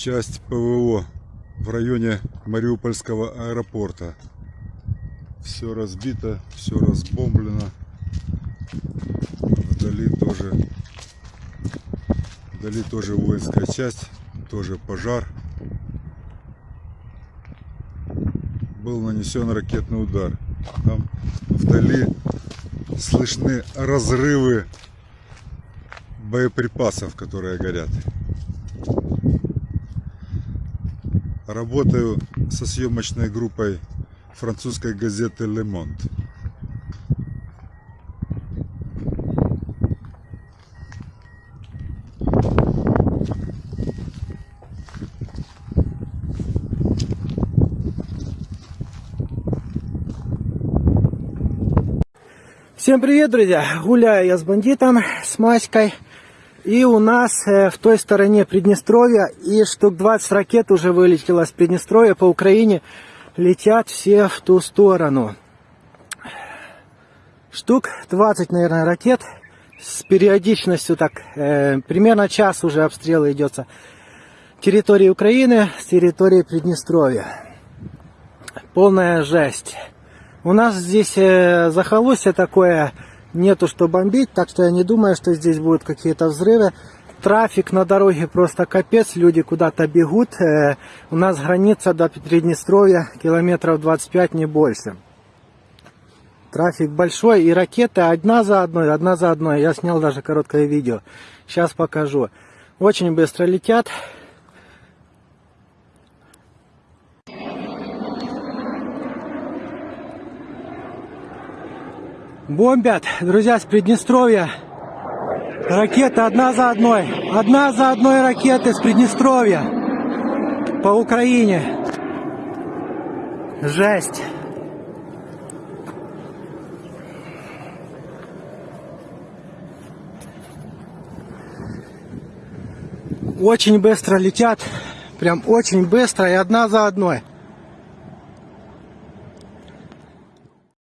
часть ПВО в районе Мариупольского аэропорта. Все разбито, все разбомблено. Вдали тоже, вдали тоже воинская часть, тоже пожар. Был нанесен ракетный удар. Там вдали слышны разрывы боеприпасов, которые горят. Работаю со съемочной группой французской газеты Le Monde. Всем привет, друзья! Гуляю я с бандитом, с Маськой. И у нас э, в той стороне Приднестровья и штук 20 ракет уже вылетело с Приднестровья по Украине. Летят все в ту сторону. Штук 20, наверное, ракет с периодичностью так, э, примерно час уже обстрелы идется территории Украины с территории Приднестровья. Полная жесть. У нас здесь э, захолустье такое, нету что бомбить, так что я не думаю, что здесь будут какие-то взрывы. Трафик на дороге просто капец, люди куда-то бегут. Э, у нас граница до Приднестровья километров 25, не больше. Трафик большой и ракеты одна за одной, одна за одной. Я снял даже короткое видео. Сейчас покажу. Очень быстро летят. Бомбят, друзья, с Приднестровья. Ракеты одна за одной. Одна за одной ракеты с Приднестровья. По Украине. Жесть. Очень быстро летят. Прям очень быстро и одна за одной.